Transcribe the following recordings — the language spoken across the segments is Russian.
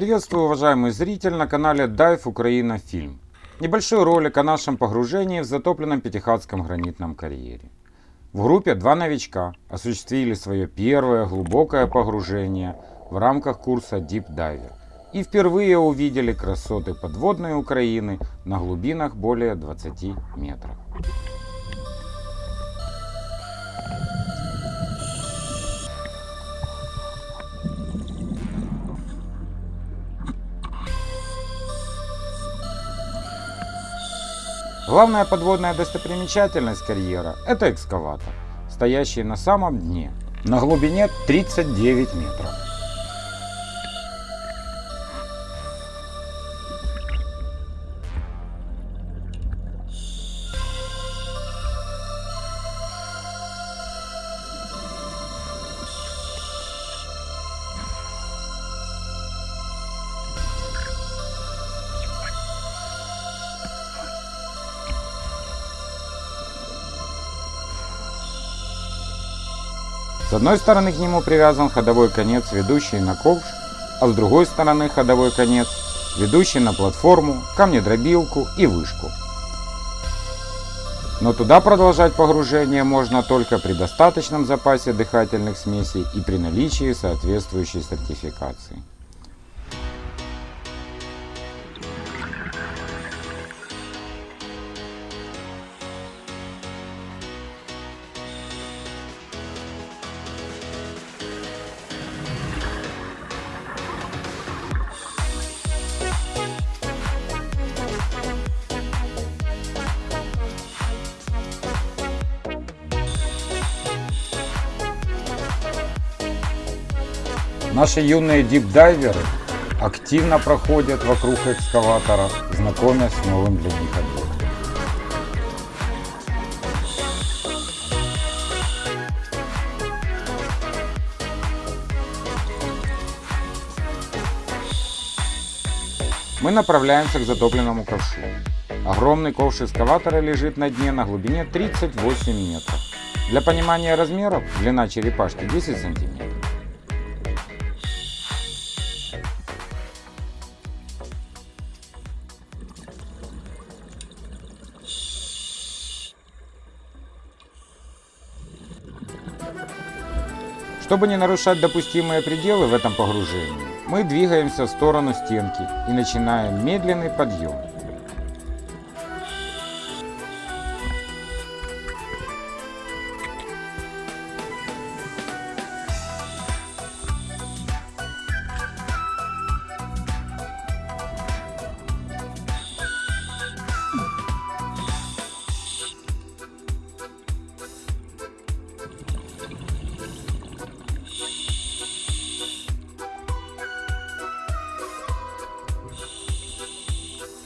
Приветствую, уважаемый зритель на канале Dive Украина Фильм. Небольшой ролик о нашем погружении в затопленном Пятихатском гранитном карьере. В группе два новичка осуществили свое первое глубокое погружение в рамках курса Deep Diver и впервые увидели красоты подводной Украины на глубинах более 20 метров. Главная подводная достопримечательность карьера – это экскаватор, стоящий на самом дне, на глубине 39 метров. С одной стороны к нему привязан ходовой конец, ведущий на ковш, а с другой стороны ходовой конец, ведущий на платформу, камнедробилку и вышку. Но туда продолжать погружение можно только при достаточном запасе дыхательных смесей и при наличии соответствующей сертификации. Наши юные дипдайверы активно проходят вокруг экскаватора, знакомясь с новым для них объектом. Мы направляемся к затопленному ковшу. Огромный ковш экскаватора лежит на дне на глубине 38 метров. Для понимания размеров длина черепашки 10 сантиметров. Чтобы не нарушать допустимые пределы в этом погружении, мы двигаемся в сторону стенки и начинаем медленный подъем.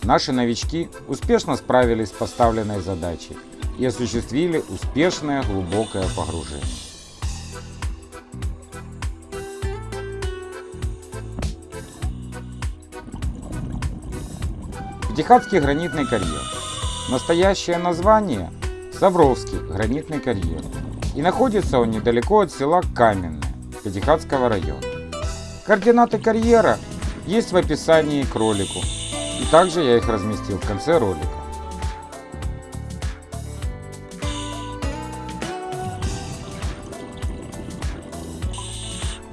Наши новички успешно справились с поставленной задачей и осуществили успешное глубокое погружение. Пятихатский гранитный карьер. Настоящее название – Савровский гранитный карьер. И находится он недалеко от села Каменное Пятихатского района. Координаты карьера есть в описании к ролику. И также я их разместил в конце ролика.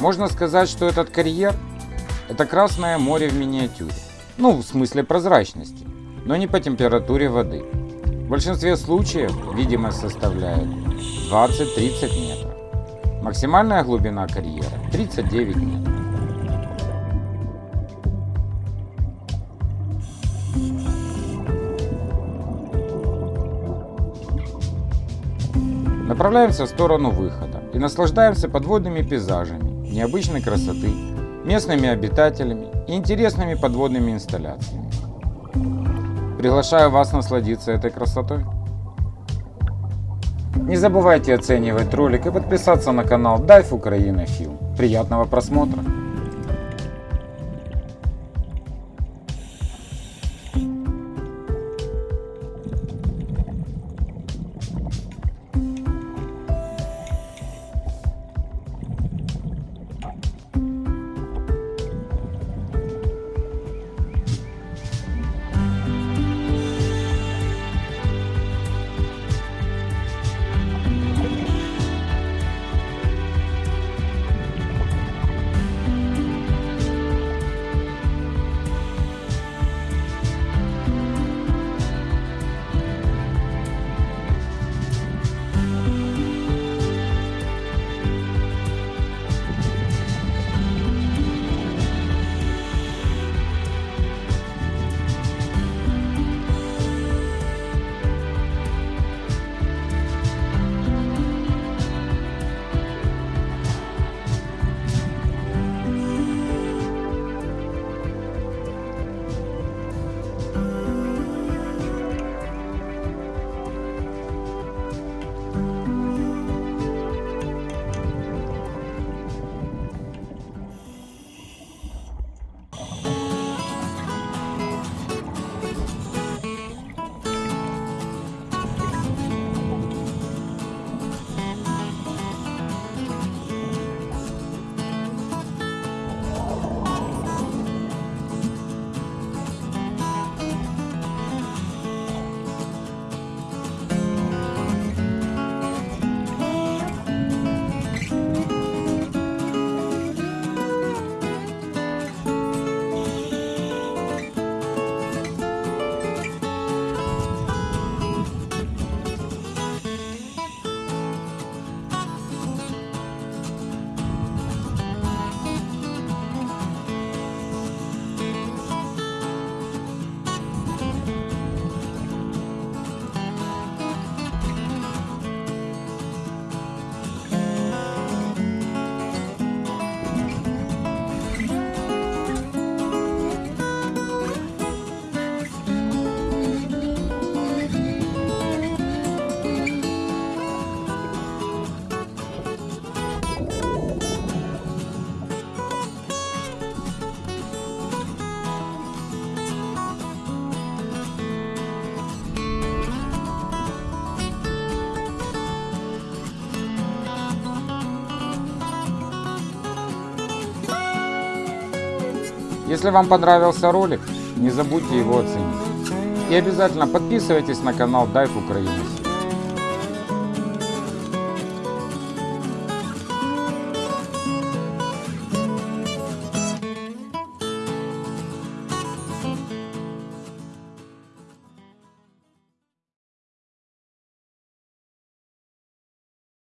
Можно сказать, что этот карьер – это Красное море в миниатюре. Ну, в смысле прозрачности, но не по температуре воды. В большинстве случаев видимость составляет 20-30 метров. Максимальная глубина карьера 39 метров. Направляемся в сторону выхода и наслаждаемся подводными пейзажами, необычной красоты, местными обитателями и интересными подводными инсталляциями. Приглашаю вас насладиться этой красотой. Не забывайте оценивать ролик и подписаться на канал Dive Украина Film. Приятного просмотра! Если вам понравился ролик, не забудьте его оценить. И обязательно подписывайтесь на канал Dive Украина.